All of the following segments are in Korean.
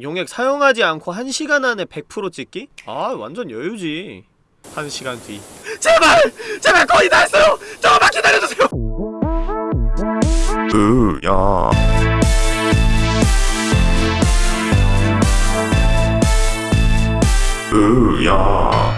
용액 사용하지 않고 1시간 안에 100% 찍기? 아 완전 여유지 1시간 뒤 제발! 제발 거의 다 했어요! 조금만 기다려주세요! 으야 으야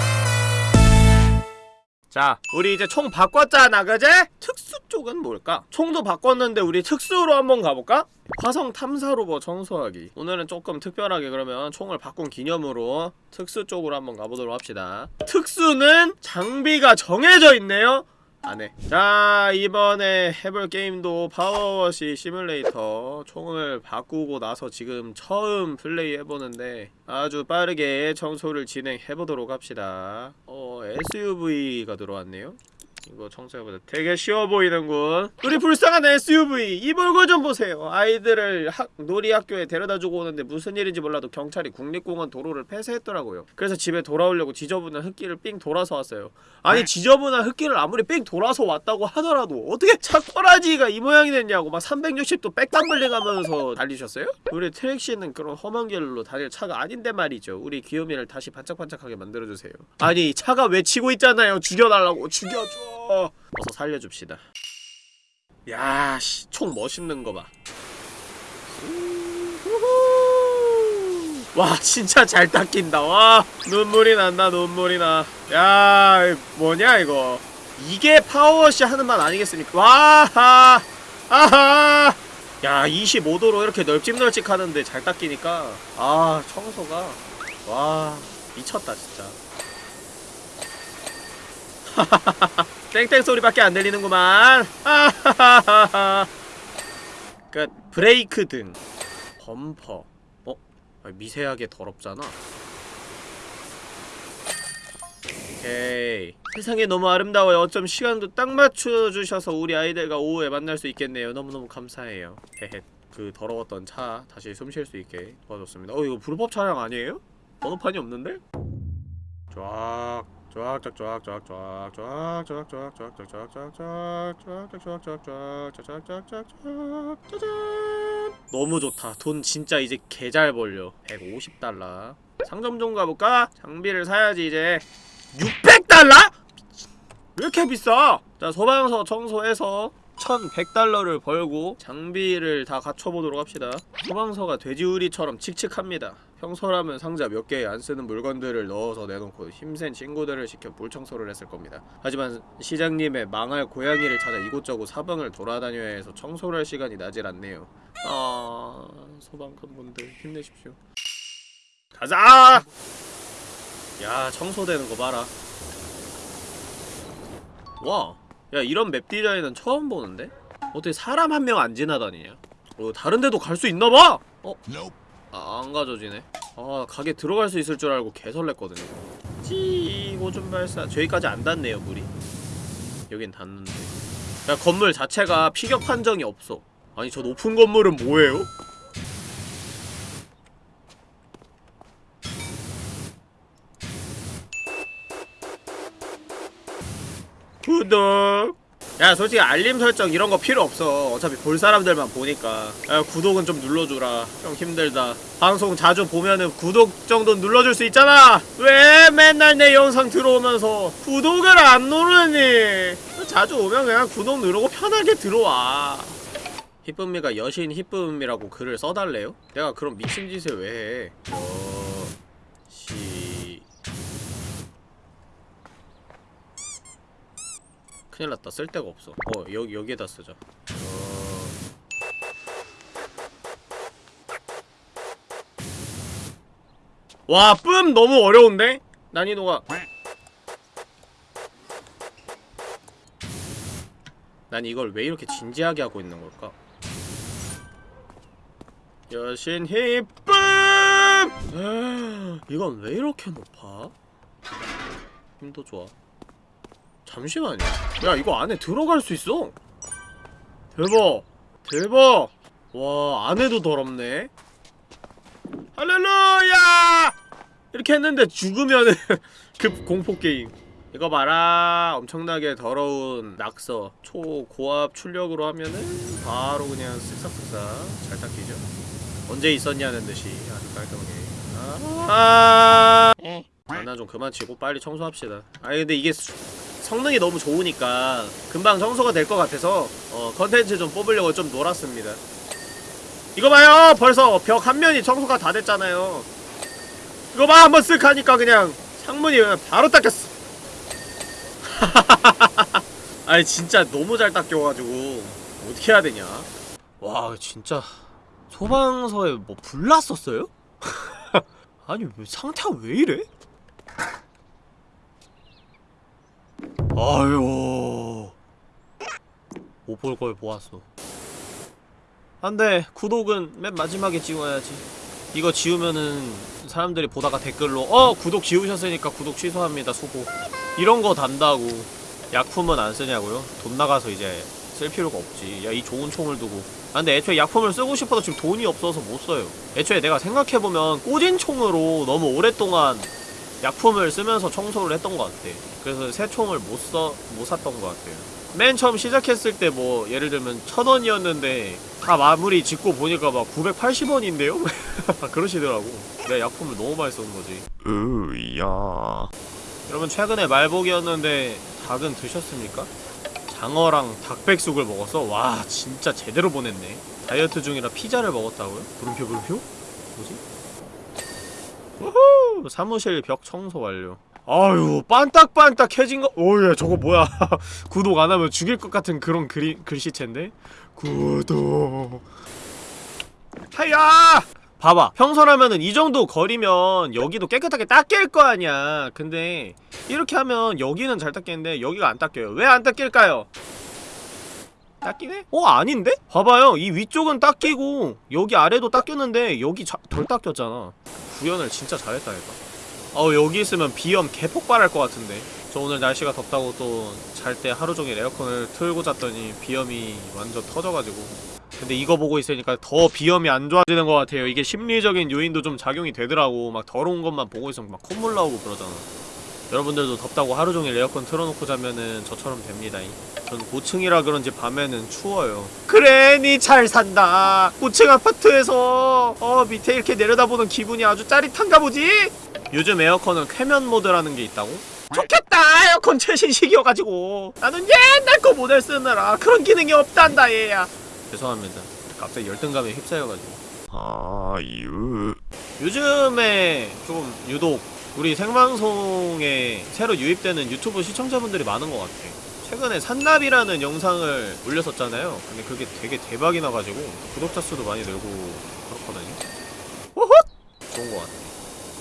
자 우리 이제 총 바꿨잖아 그제? 특수 쪽은 뭘까? 총도 바꿨는데 우리 특수로 한번 가볼까? 화성 탐사 로봇 청소하기 오늘은 조금 특별하게 그러면 총을 바꾼 기념으로 특수 쪽으로 한번 가보도록 합시다 특수는 장비가 정해져 있네요 안해. 자 이번에 해볼 게임도 파워워시 시뮬레이터. 총을 바꾸고 나서 지금 처음 플레이 해보는데 아주 빠르게 청소를 진행해보도록 합시다. 어 SUV가 들어왔네요 이거 청소해보자. 되게 쉬워 보이는군. 우리 불쌍한 SUV 이 얼굴 좀 보세요. 아이들을 학, 놀이학교에 데려다주고 오는데 무슨 일인지 몰라도 경찰이 국립공원 도로를 폐쇄했더라고요. 그래서 집에 돌아오려고 지저분한 흙길을 삥 돌아서 왔어요. 아니 지저분한 흙길을 아무리 삥 돌아서 왔다고 하더라도 어떻게 차꼬라지가 이 모양이 됐냐고 막 360도 백담블링 하면서 달리셨어요? 우리 트랙시는 그런 험한 길로 다닐 차가 아닌데 말이죠. 우리 귀요미를 다시 반짝반짝하게 만들어주세요. 아니 차가 외치고 있잖아요. 죽여달라고. 죽여줘 어서 살려줍시다. 야씨 총 멋있는 거봐. 와 진짜 잘 닦인다. 와 눈물이 난다 눈물이 나야 뭐냐 이거? 이게 파워워시 하는 말 아니겠습니까? 와하 아하. 야 25도로 이렇게 널찍널찍 하는데 잘 닦이니까. 아 청소가. 와 미쳤다 진짜 땡땡 소리밖에 안 들리는구만. 끝. 브레이크 등. 범퍼. 어? 아, 미세하게 더럽잖아. 오케이. 세상에 너무 아름다워요. 어쩜 시간도 딱 맞춰주셔서 우리 아이들과 오후에 만날 수 있겠네요. 너무너무 감사해요. 그 더러웠던 차 다시 숨 쉴 수 있게 도와줬습니다. 어 이거 불법 차량 아니에요? 번호판이 없는데? 쫙 너무 좋다. 돈 진짜 이제 개 잘 벌려. 150달러. 상점 좀 가볼까? 장비를 사야지 이제. 600달러? 왜 이렇게 비싸? 자, 소방서 청소해서 1100달러를 벌고 장비를 다 갖춰보도록 합시다. 소방서가 돼지우리처럼 칙칙합니다. 평소라면 상자 몇 개에 안 쓰는 물건들을 넣어서 내놓고 힘센 친구들을 시켜 물청소를 했을 겁니다. 하지만 시장님의 망할 고양이를 찾아 이곳저곳 사방을 돌아다녀야 해서 청소를 할 시간이 나질 않네요. 아... 소방관분들 힘내십시오. 가자! 야 청소되는 거 봐라. 와, 야 이런 맵 디자인은 처음 보는데? 어떻게 사람 한 명 안 지나다니냐? 어, 다른 데도 갈 수 있나봐! 어? 아, 안 가져지네. 아, 가게 들어갈 수 있을 줄 알고 개설렜거든요. 찌, 오줌 발사. 저기까지 안 닿네요, 물이. 여긴 닿는데. 야, 건물 자체가 피격 판정이 없어. 아니, 저 높은 건물은 뭐예요? 구독! 야 솔직히 알림 설정 이런 거 필요 없어. 어차피 볼 사람들만 보니까. 야 구독은 좀 눌러주라. 좀 힘들다. 방송 자주 보면은 구독 정도 눌러줄 수 있잖아. 왜 맨날 내 영상 들어오면서 구독을 안 누르니? 자주 오면 그냥 구독 누르고 편하게 들어와. 희쁨이가 여신 희쁨이라고 글을 써달래요? 내가 그런 미친 짓을 왜 해? 여시 큰일났다 쓸데가 없어 어 여기 여기에다 쓰자 어... 와, 뿜 너무 어려운데? 난이도가 난 이걸 왜 이렇게 진지하게 하고 있는 걸까? 여신 희쁨! 이건 왜 이렇게 높아? 힘도 좋아 잠시만요. 야 이거 안에 들어갈 수 있어? 대박. 대박. 와 안에도 더럽네. 할렐루야! 이렇게 했는데 죽으면은 급 공포게임. 이거 봐라. 엄청나게 더러운 낙서. 초고압 출력으로 하면은 바로 그냥 쓱싹쓱싹 잘 닦이죠. 언제 있었냐는 듯이 아주 깔끔하게. 아, 장난 좀 그만 치고 빨리 청소합시다. 아니 근데 이게 수- 성능이 너무 좋으니까 금방 청소가 될 것 같아서 어 컨텐츠 좀 뽑으려고 좀 놀았습니다. 이거 봐요! 벌써 벽 한 면이 청소가 다 됐잖아요. 이거 봐! 한번 쓱 하니까 그냥 창문이 그냥 바로 닦였어. 아니 진짜 너무 잘 닦여가지고 어떻게 해야 되냐? 와 진짜. 소방서에 뭐 불났었어요? 아니 왜 상태가 왜 이래? 아유 못 볼 걸 보았어. 안돼. 구독은 맨 마지막에 지워야지. 이거 지우면은 사람들이 보다가 댓글로 어 구독 지우셨으니까 구독 취소합니다 수고. 이런 거 단다고. 약품은 안 쓰냐고요? 돈 나가서 이제 쓸 필요가 없지. 야 이 좋은 총을 두고. 아 근데 애초에 약품을 쓰고 싶어도 지금 돈이 없어서 못 써요. 애초에 내가 생각해보면 꽂은 총으로 너무 오랫동안 약품을 쓰면서 청소를 했던 것 같아 그래서 새 총을 못 써, 못 샀던 것 같아요 맨 처음 시작했을 때 뭐 예를 들면 천 원이었는데 다 마무리 짓고 보니까 막 980원인데요? 그러시더라고 내가 약품을 너무 많이 쓰는 거지 으야. 여러분 최근에 말복이었는데 닭은 드셨습니까? 장어랑 닭백숙을 먹었어? 와 진짜 제대로 보냈네 다이어트 중이라 피자를 먹었다고요? 물음표 물음표? 뭐지? 우후! 사무실 벽 청소 완료. 아유 반딱반딱해진 거 오예 저거 뭐야. 구독 안 하면 죽일 것 같은 그런 글이, 글씨체인데? 구독. 하야! 봐봐 평소라면은 이 정도 거리면 여기도 깨끗하게 닦일 거 아니야. 근데 이렇게 하면 여기는 잘 닦이는데 여기가 안 닦여요. 왜 안 닦일까요? 닦이네? 어 아닌데? 봐봐요. 이 위쪽은 닦이고 여기 아래도 닦였는데 여기 자, 덜 닦였잖아. 구현을 진짜 잘했다니까 어 여기 있으면 비염 개폭발할 것 같은데. 저 오늘 날씨가 덥다고 또 잘 때 하루종일 에어컨을 틀고 잤더니 비염이 완전 터져가지고. 근데 이거 보고 있으니까 더 비염이 안 좋아지는 것 같아요. 이게 심리적인 요인도 좀 작용이 되더라고. 막 더러운 것만 보고 있으면 막 콧물 나오고 그러잖아 여러분들도 덥다고 하루종일 에어컨 틀어놓고 자면은 저처럼 됩니다. 전 고층이라 그런지 밤에는 추워요. 그래 니 잘 산다. 고층 아파트에서 어 밑에 이렇게 내려다보는 기분이 아주 짜릿한가 보지? 요즘 에어컨은 쾌면 모드라는 게 있다고? 좋겠다! 에어컨 최신식이어가지고. 나는 옛날 거 모델 쓰느라 그런 기능이 없단다 얘야. 죄송합니다. 갑자기 열등감에 휩싸여가지고. 아유. 요즘에 좀 유독 우리 생방송에 새로 유입되는 유튜브 시청자분들이 많은 것 같아. 최근에 산나비라는 영상을 올렸었잖아요. 근데 그게 되게 대박이 나가지고 구독자 수도 많이 늘고 그렇거든요. 호헛! 좋은 것 같아.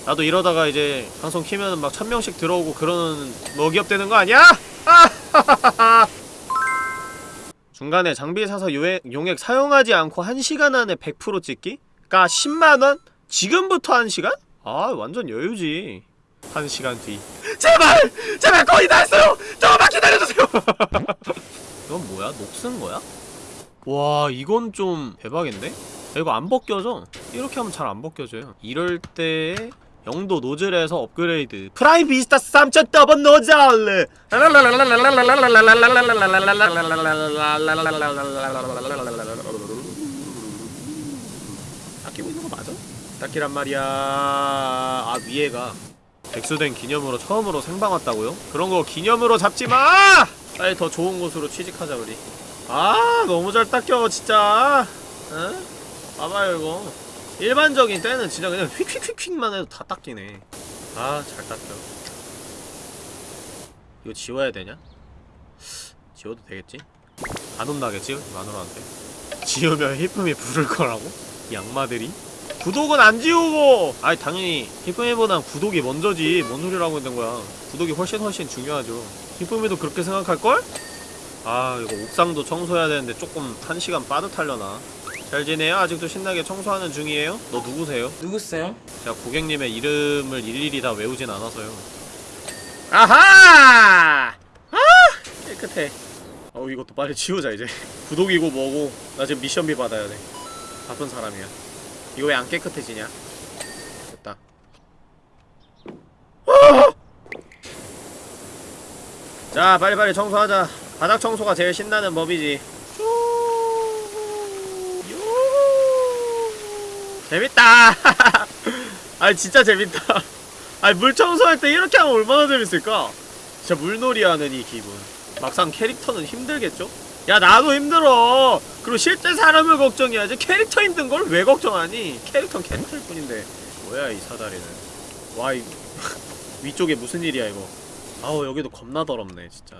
나도 이러다가 이제 방송 키면은 막 천명씩 들어오고 그러는 먹이업 되는 거 아니야? 아! 중간에 장비 사서 요액, 용액 사용하지 않고 1시간 안에 100% 찍기? 가 10만원? 지금부터 1시간? 아 완전 여유지 1시간 뒤 제발! 제발 거의 다 했어요! 조금만 기다려주세요! 이건 뭐야? 녹쓴 거야? 와 이건 좀 대박인데? 야, 이거 안 벗겨져 이렇게 하면 잘 안 벗겨져요 이럴 때 0도 노즐에서 업그레이드 프라임 비스타 3.0 더블 노즐 아끼고 있는 거 닦기란 말이야 아 위에가 백수된 기념으로 처음으로 생방 왔다고요? 그런 거 기념으로 잡지 마! 빨리 더 좋은 곳으로 취직하자 우리 아 너무 잘 닦여 진짜 응? 봐봐요 이거 일반적인 때는 진짜 그냥 휙휙휙휙만 해도 다 닦이네 아 잘 닦여 이거 지워야 되냐? 지워도 되겠지? 안 혼나겠지? 마누라한테 지우면 히쁨이 부를 거라고? 이 악마들이? 구독은 안 지우고! 아니 당연히 히쁨이보단 구독이 먼저지 뭔 소리를 하고 있는 거야 구독이 훨씬 훨씬 중요하죠 히쁨이도 그렇게 생각할걸? 아 이거 옥상도 청소해야 되는데 조금 한 시간 빠듯하려나 잘 지내요? 아직도 신나게 청소하는 중이에요? 너 누구세요? 누구세요? 제가 고객님의 이름을 일일이 다 외우진 않아서요 아하! 아 깨끗해 어 이것도 빨리 지우자 이제 구독이고 뭐고 나 지금 미션비 받아야 돼 바쁜 사람이야 이거 왜 안 깨끗해지냐? 됐다. 아! 자 빨리빨리 청소하자. 바닥 청소가 제일 신나는 법이지. 재밌다. 아 진짜 재밌다. 아니 물 청소할 때 이렇게 하면 얼마나 재밌을까? 진짜 물놀이 하는 이 기분. 막상 캐릭터는 힘들겠죠? 야 나도 힘들어. 그리고 실제 사람을 걱정해야지 캐릭터 힘든 걸 왜 걱정하니? 캐릭터는 캐릭터일 뿐인데. 뭐야 이 사다리는. 와 이 위쪽에 무슨 일이야 이거? 아우 여기도 겁나 더럽네 진짜.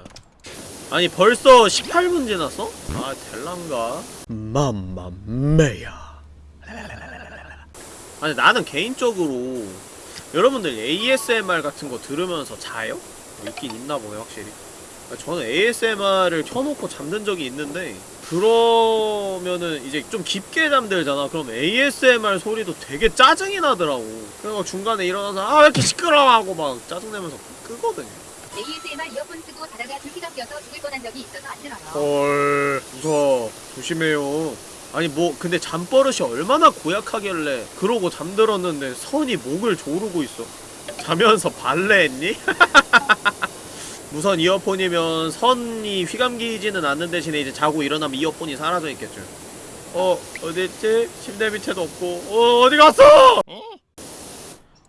아니 벌써 18분 지났어? 아 델란가? 맘마메야. 아니 나는 개인적으로 여러분들 ASMR 같은 거 들으면서 자요? 있긴 있나 보네 확실히. 아, 저는 ASMR을 켜놓고 잠든 적이 있는데 그러면은 이제 좀 깊게 잠들잖아. 그럼 ASMR 소리도 되게 짜증이 나더라고. 그래서 중간에 일어나서 아 왜 이렇게 시끄러워? 하고 막 짜증내면서 끄거든요. ASMR 이어폰 쓰고 자다가 불기가 껴서 죽을 뻔한 적이 있어서 안 들어요. 헐 무서워. 조심해요. 아니 뭐 근데 잠버릇이 얼마나 고약하길래 그러고 잠들었는데 선이 목을 조르고 있어. 자면서 발레했니? 무선 이어폰이면 선이 휘감기지는 않는 대신에 이제 자고 일어나면 이어폰이 사라져 있겠죠. 어 어딨지? 침대 밑에도 없고. 어 어디 갔어?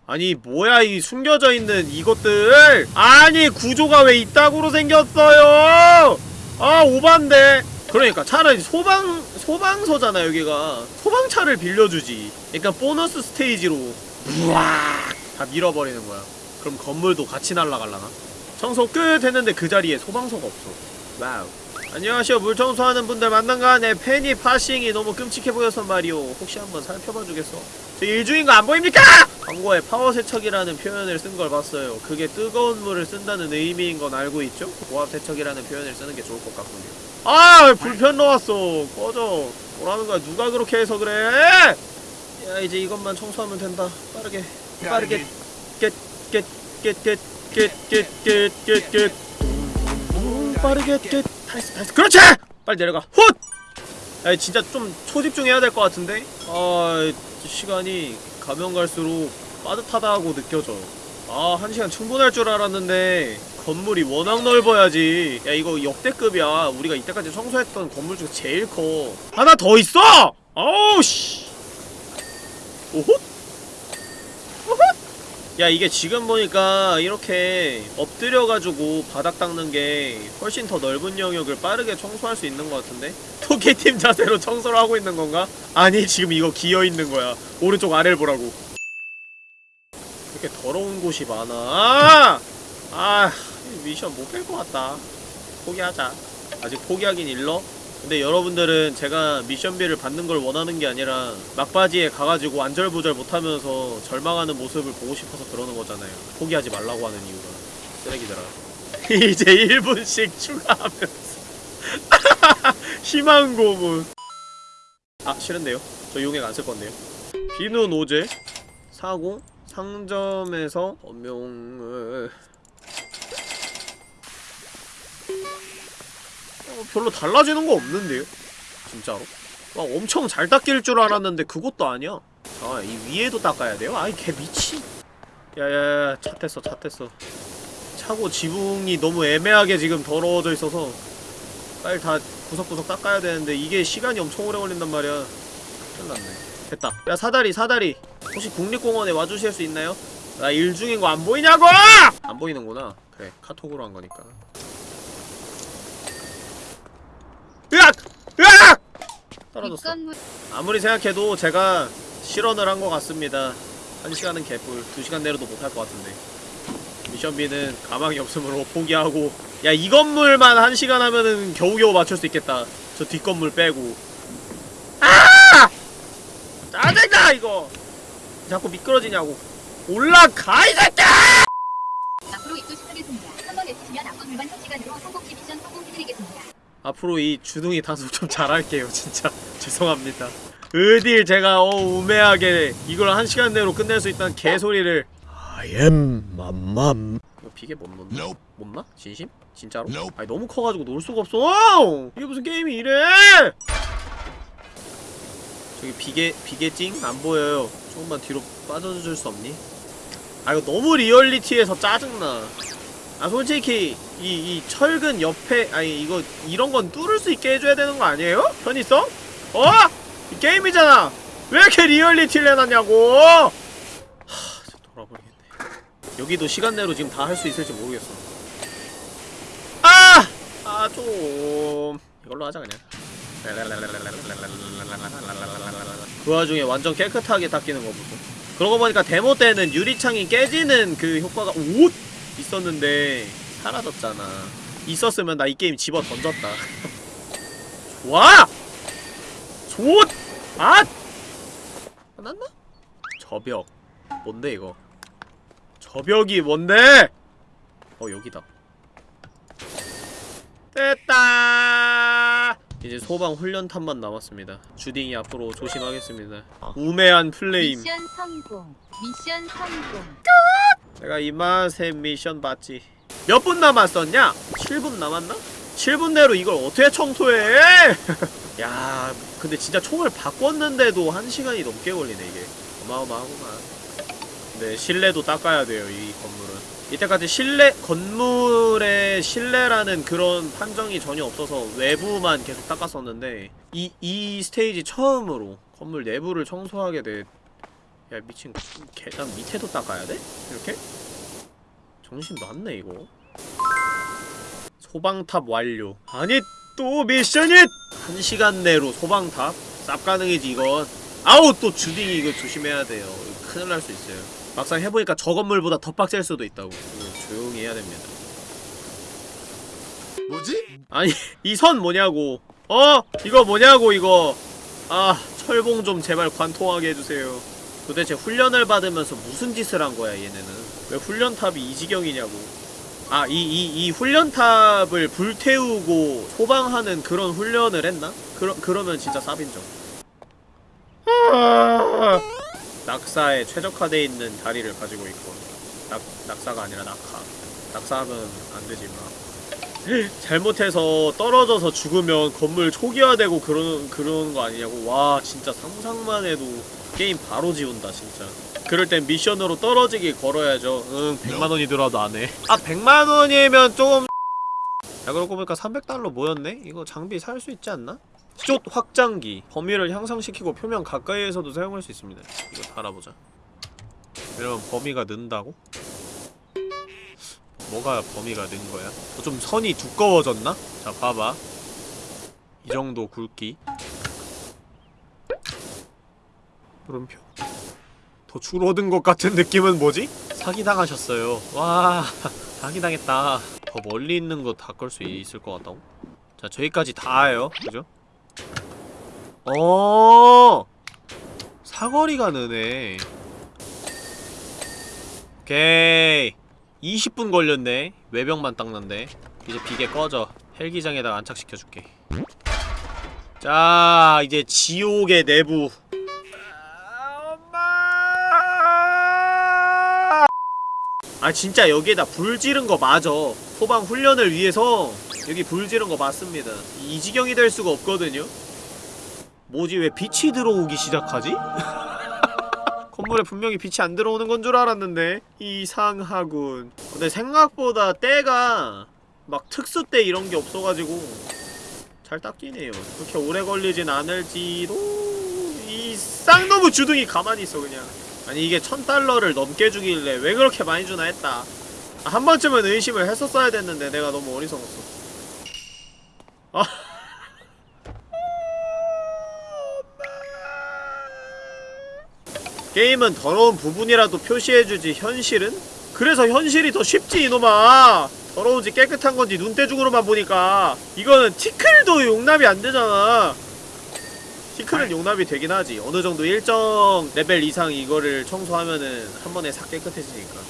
아니 뭐야 이 숨겨져 있는 이것들? 아니 구조가 왜 이따구로 생겼어요? 아 오반데. 그러니까 차라리 소방 소방서잖아 여기가. 소방차를 빌려주지. 그러니까 보너스 스테이지로 우와 다 밀어버리는 거야. 그럼 건물도 같이 날아갈라나 청소 끝 했는데 그 자리에 소방서가 없어. 와우. 안녕하세요. 물 청소하는 분들 만난가? 내 팬이 파싱이 너무 끔찍해 보여서 말이오. 혹시 한번 살펴봐 주겠어? 저 일중인 거 안 보입니까? 광고에 파워 세척이라는 표현을 쓴 걸 봤어요. 그게 뜨거운 물을 쓴다는 의미인 건 알고 있죠? 고압 세척이라는 표현을 쓰는 게 좋을 것 같군요. 아 불편 넣었어. 꺼져. 뭐라는 거야? 누가 그렇게 해서 그래? 야 이제 이것만 청소하면 된다. 빠르게. 빠르게. 깻깻깻깻 깻깻깻깻깻 빠르게 깻 다했어 다했어 그렇지 빨리 내려가 훗 야, 진짜 좀 초집중해야 될 것 같은데? 아, 시간이 가면 갈수록 빠듯하다고 느껴져. 아, 한 시간 충분할 줄 알았는데 건물이 워낙 넓어야지. 야, 이거 역대급이야. 우리가 이때까지 청소했던 건물 중에 제일 커. 하나 더 있어! 아우, 씨. 오호? 야, 이게 지금 보니까 이렇게 엎드려가지고 바닥 닦는 게 훨씬 더 넓은 영역을 빠르게 청소할 수 있는 것 같은데? 토끼팀 자세로 청소를 하고 있는 건가? 아니, 지금 이거 기어있는 거야. 오른쪽 아래를 보라고. 이렇게 더러운 곳이 많아. 아! 아, 이 미션 못 깰 것 같다. 포기하자. 아직 포기하긴 일러? 근데 여러분들은 제가 미션비를 받는 걸 원하는 게 아니라 막바지에 가가지고 안절부절 못하면서 절망하는 모습을 보고 싶어서 그러는 거잖아요. 포기하지 말라고 하는 이유가. 쓰레기들아. 이제 1분씩 추가하면서. 희망 고문. 아, 싫은데요? 저 용액 안 쓸 건데요. 비누 노제 사고 상점에서 범용을 어, 별로 달라지는 거 없는데요? 진짜로? 막 엄청 잘 닦일 줄 알았는데 그것도 아니야 아 이 위에도 닦아야 돼요? 아이 개 미친 야야야 차 탔어 차 탔어 차고 지붕이 너무 애매하게 지금 더러워져 있어서 빨리 다 구석구석 닦아야 되는데 이게 시간이 엄청 오래 걸린단 말이야 큰일났네 됐다 야 사다리 사다리 혹시 국립공원에 와주실 수 있나요? 나 일 중인 거 안 보이냐고! 안 보이는구나 그래 카톡으로 한 거니까 으악! 으악! 떨어졌어. 아무리 생각해도 제가 실언을 한 것 같습니다. 한 시간은 개뿔 두 시간 내로도 못할 것 같은데. 미션비는 가망이 없으므로 포기하고. 야 이 건물만 한 시간 하면은 겨우겨우 맞출 수 있겠다. 저 뒷건물 빼고. 아! 짜증나 이거. 자꾸 미끄러지냐고. 올라가 이 새끼야! 앞으로 입도 시작하겠습니다. 한번 외치시면 앞건 불만 3시간으로 성공시 미션 성공해드리겠습니다. 앞으로 이 주둥이 단속 좀 잘할게요 진짜 죄송합니다 어딜 제가 어 우매하게 이걸 한 시간 내로 끝낼 수 있다는 개소리를 I am 맘맘 이거 비계 못 넣나? 못 나? 진심? 진짜로? 아니 너무 커가지고 놀 수가 없어 이게 무슨 게임이 이래 저기 비계 비계 찡? 안 보여요 조금만 뒤로 빠져줄 수 없니? 아 이거 너무 리얼리티해서 짜증나 아 솔직히 이, 이 철근 옆에 아니 이거 이런 건 뚫을 수 있게 해줘야 되는 거 아니에요? 편의성? 어? 이 게임이잖아 왜 이렇게 리얼리티를 해놨냐고 하 돌아버리겠네 여기도 시간 내로 지금 다 할 수 있을지 모르겠어 아! 아 좀 이걸로 하자 그냥 그 와중에 완전 깨끗하게 닦이는 거 보소 그러고 보니까 데모 때는 유리창이 깨지는 그 효과가 옷 있었는데 사라졌잖아 있었으면 나 이 게임 집어 던졌다 좋아! 좋! 아! 끝났나? 저벽 뭔데 이거 저벽이 뭔데? 어 여기다 됐다 이제 소방 훈련탄만 남았습니다 주딩이 앞으로 조심하겠습니다 우매한 플레임 미션 성공. 미션 성공. 내가 이 맛에 미션 받지 몇 분 남았었냐? 7분 남았나? 7분 내로 이걸 어떻게 청소해? 야 근데 진짜 총을 바꿨는데도 1시간이 넘게 걸리네 이게 어마어마하구만 근데 실내도 닦아야 돼요 이 건물은 이때까지 실내 건물의 실내라는 그런 판정이 전혀 없어서 외부만 계속 닦았었는데 이, 이 스테이지 처음으로 건물 내부를 청소하게 돼 야 미친 계단 밑에도 닦아야 돼? 이렇게? 정신 놨네 이거. 소방탑 완료. 아니 또 미션이! 한 시간 내로 소방탑? 쌉 가능이지 이건. 아우 또 주딩이 이거 조심해야 돼요. 큰일 날 수 있어요. 막상 해보니까 저 건물보다 더 빡셀 수도 있다고. 조용히 해야 됩니다. 뭐지? 아니 이 선 뭐냐고. 어? 이거 뭐냐고 이거. 아 철봉 좀 제발 관통하게 해주세요. 도대체 훈련을 받으면서 무슨 짓을 한 거야 얘네는 왜 훈련탑이 이 지경이냐고. 아 이 이 이 훈련탑을 불태우고 소방하는 그런 훈련을 했나? 그러, 그러면 진짜 쌉인정 낙사에 최적화되어 있는 다리를 가지고 있고 낙, 낙사가 아니라 낙하. 낙사하면 안되지 마. 잘못해서 떨어져서 죽으면 건물 초기화되고 그런 그런 거 아니냐고. 와 진짜 상상만 해도 게임 바로 지운다 진짜 그럴 땐 미션으로 떨어지기 걸어야죠 응 100만원이 들어도 안해 아 100만원이면 좀 야, 그러고 보니까 300달러 모였네? 이거 장비 살 수 있지 않나? 숏 확장기 범위를 향상시키고 표면 가까이에서도 사용할 수 있습니다 이거 달아보자 이러면 범위가 는다고? 뭐가 범위가 는 거야? 어, 좀 선이 두꺼워졌나? 자, 봐봐. 이 정도 굵기. 물음표. 더 줄어든 것 같은 느낌은 뭐지? 사기당하셨어요. 와, 사기당했다. 더 멀리 있는 거다끌수 있을 것 같다고? 자, 저기까지 닿아요. 그죠? 어 사거리가 느네. 오케이. 20분 걸렸네 외벽만 닦는데 이제 비계 꺼져 헬기장에다가 안착시켜줄게 자 이제 지옥의 내부 아 진짜 여기에다 불 지른 거 맞아. 소방 훈련을 위해서 여기 불 지른 거 맞습니다. 이 지경이 될 수가 없거든요. 뭐지 왜 빛이 들어오기 시작하지? 건물에 분명히 빛이 안 들어오는 건 줄 알았는데 이상하군. 근데 생각보다 때가 막 특수 때 이런 게 없어가지고 잘 닦이네요. 그렇게 오래 걸리진 않을지도. 이 쌍놈의 주둥이 가만히 있어 그냥 아니 이게 천 달러를 넘게 주길래 왜 그렇게 많이 주나 했다. 아, 한 번쯤은 의심을 했었어야 됐는데 내가 너무 어리석었어. 아. 게임은 더러운 부분이라도 표시해주지 현실은? 그래서 현실이 더 쉽지 이놈아. 더러운지 깨끗한 건지 눈대중으로만 보니까 이거는 티클도 용납이 안 되잖아 티클은 용납이 되긴 하지. 어느 정도 일정 레벨 이상 이거를 청소하면은 한 번에 싹 깨끗해지니까.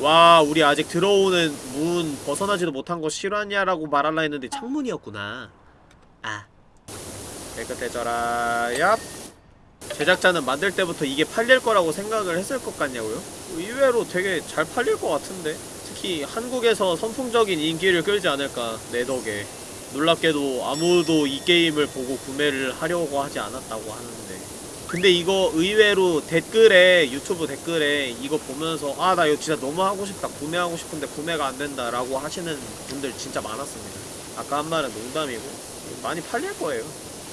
와 우리 아직 들어오는 문 벗어나지도 못한 거 실화냐라고 말할라 했는데 창문이었구나. 아. 깨끗해져라. 얍. 제작자는 만들 때부터 이게 팔릴 거라고 생각을 했을 것 같냐고요? 의외로 되게 잘 팔릴 것 같은데? 특히 한국에서 선풍적인 인기를 끌지 않을까 내 덕에 놀랍게도 아무도 이 게임을 보고 구매를 하려고 하지 않았다고 하는데. 근데 이거 의외로 댓글에 유튜브 댓글에 이거 보면서 아 나 이거 진짜 너무 하고 싶다 구매하고 싶은데 구매가 안 된다 라고 하시는 분들 진짜 많았습니다. 아까 한 말은 농담이고. 많이 팔릴 거예요.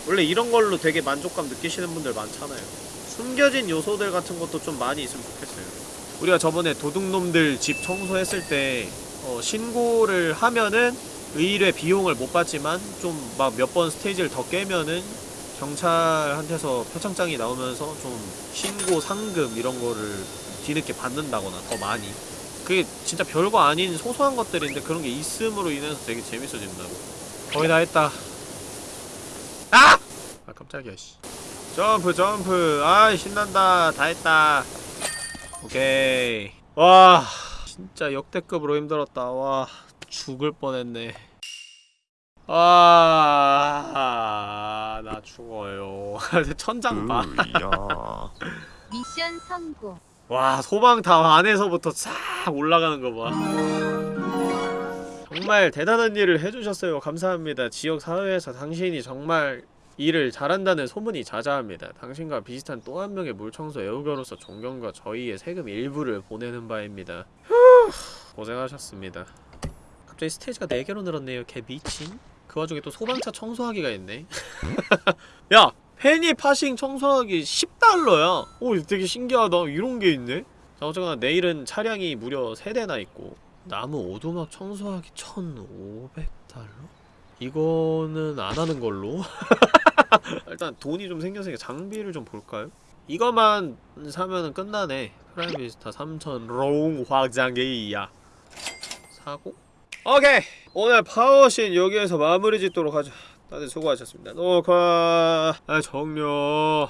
원래 이런 걸로 되게 만족감 느끼시는 분들 많잖아요. 숨겨진 요소들 같은 것도 좀 많이 있으면 좋겠어요. 우리가 저번에 도둑놈들 집 청소했을 때 어, 신고를 하면은 의뢰 비용을 못 받지만 좀 막 몇 번 스테이지를 더 깨면은 경찰한테서 표창장이 나오면서 좀 신고 상금 이런 거를 뒤늦게 받는다거나 더 많이. 그게 진짜 별거 아닌 소소한 것들인데 그런 게 있음으로 인해서 되게 재밌어진다고. 거의 다 했다. 아! 아 깜짝이야 씨. 점프 점프. 아 신난다. 다 했다. 오케이. 와 진짜 역대급으로 힘들었다. 와 죽을 뻔했네 아, 나 죽어요. 천장 봐. 미션 성공. 와, 소방탑 안에서부터 싹 올라가는 거 봐. 정말 대단한 일을 해주셨어요. 감사합니다. 지역 사회에서 당신이 정말 일을 잘한다는 소문이 자자합니다. 당신과 비슷한 또 한 명의 물청소 애호가로서 존경과 저희의 세금 일부를 보내는 바입니다. 후, 고생하셨습니다. 갑자기 스테이지가 4개로 늘었네요. 개 미친. 그 와중에 또 소방차 청소하기가 있네. 야! 페니 파싱 청소하기 10달러야. 오, 되게 신기하다. 이런 게 있네. 자, 어쨌거나 내일은 차량이 무려 3대나 있고 나무 오두막 청소하기 1,500달러? 이거는 안 하는 걸로. 일단 돈이 좀 생겼으니까 장비를 좀 볼까요? 이거만 사면은 끝나네. 프라임 비스타 3000 long 확장기야. 사고? 오케이! 오늘 파워신 여기에서 마무리 짓도록 하자. 다들 수고하셨습니다. 녹화 아, 종료.